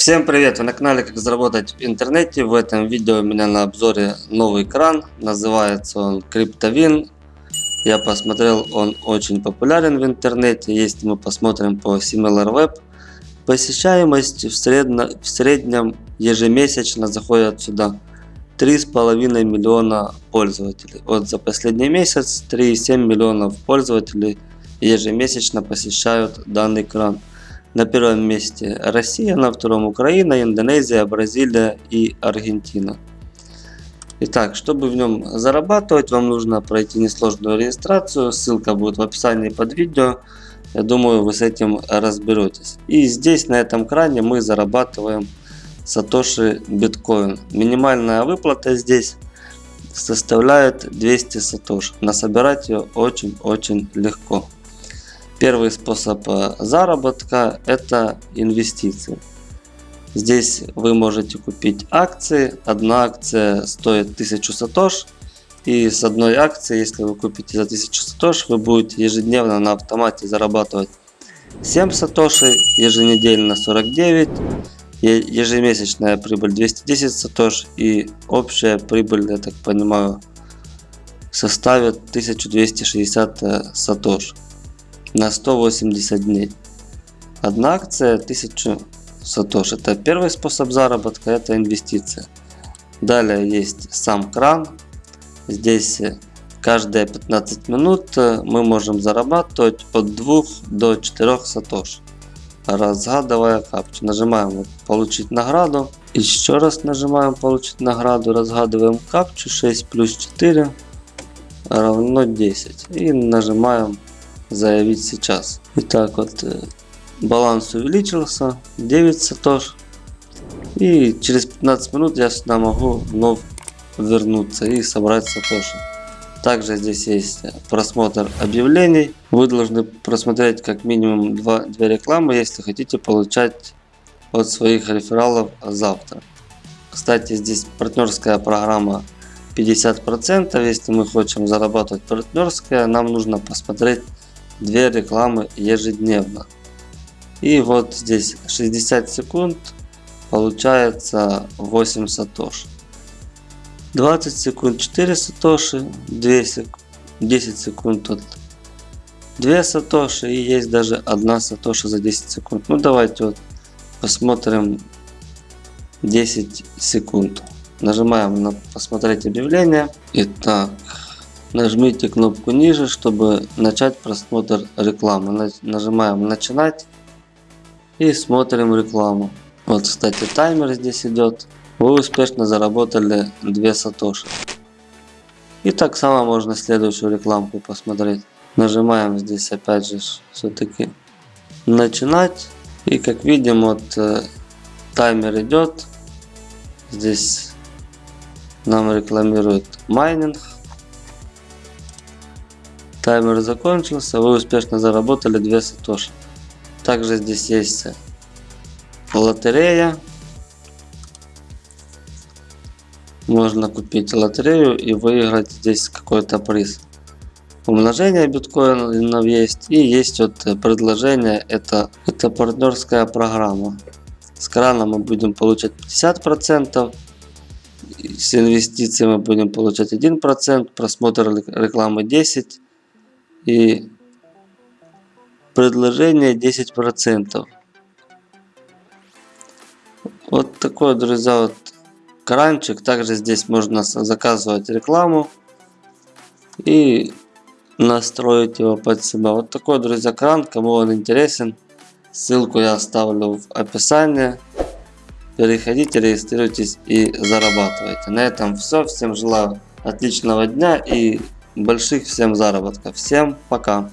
Всем привет! Вы на канале Как заработать в интернете. В этом видео у меня на обзоре новый кран. Называется он CryptoWin. Я посмотрел, он очень популярен в интернете. Если мы посмотрим по SimilarWeb, посещаемость в, средно, в среднем ежемесячно заходит сюда 3,5 миллиона пользователей. Вот за последний месяц 3,7 миллионов пользователей ежемесячно посещают данный кран. На первом месте Россия, на втором Украина, Индонезия, Бразилия и Аргентина. Итак, чтобы в нем зарабатывать, вам нужно пройти несложную регистрацию. Ссылка будет в описании под видео. Я думаю, вы с этим разберетесь. И здесь, на этом кране, мы зарабатываем сатоши биткоин. Минимальная выплата здесь составляет 200 сатош. Насобирать ее очень-очень легко. Первый способ э, заработка это инвестиции. Здесь вы можете купить акции. Одна акция стоит 1000 сатош. И с одной акции, если вы купите за 1000 сатош, вы будете ежедневно на автомате зарабатывать 7 сатоши, еженедельно 49, ежемесячная прибыль 210 сатош и общая прибыль, я так понимаю, составит 1260 э, сатош на 180 дней. Одна акция 1000 сатош. Это первый способ заработка, это инвестиция. Далее есть сам кран. Здесь каждые 15 минут мы можем зарабатывать от 2 до 4 сатош. Разгадывая капчу. Нажимаем получить награду. Еще раз нажимаем получить награду. Разгадываем капчу 6 плюс 4 равно 10. И нажимаем заявить сейчас. Итак, вот э, баланс увеличился, 9 сатош. И через 15 минут я сюда могу вновь вернуться и собрать сатоши. Также здесь есть просмотр объявлений. Вы должны просмотреть как минимум 2, 2 рекламы, если хотите получать от своих рефералов завтра. Кстати, здесь партнерская программа 50%. Если мы хотим зарабатывать партнерская, нам нужно посмотреть две рекламы ежедневно. И вот здесь 60 секунд получается 8 сатош. 20 секунд 4 сатоши, 2 сек... 10 секунд тут 2 сатоши и есть даже 1 сатоши за 10 секунд. Ну давайте вот посмотрим 10 секунд. Нажимаем на посмотреть объявление. Итак, Нажмите кнопку ниже, чтобы начать просмотр рекламы. Нажимаем начинать и смотрим рекламу. Вот, кстати, таймер здесь идет. Вы успешно заработали 2 сатоши. И так само можно следующую рекламку посмотреть. Нажимаем здесь опять же все-таки начинать. И как видим, вот э, таймер идет. Здесь нам рекламирует майнинг. Таймер закончился, вы успешно заработали 2 сатоши. Также здесь есть лотерея. Можно купить лотерею и выиграть здесь какой-то приз. Умножение биткоинов есть и есть вот предложение, это, это партнерская программа. С крана мы будем получать 50%, с инвестиций мы будем получать 1%, просмотр рекламы 10%, и предложение 10%. Вот такой, друзья, вот кранчик. Также здесь можно заказывать рекламу и настроить его под себя. Вот такой, друзья, кран. Кому он интересен, ссылку я оставлю в описании. Переходите, регистрируйтесь и зарабатывайте. На этом все. Всем желаю отличного дня и больших всем заработков. Всем пока.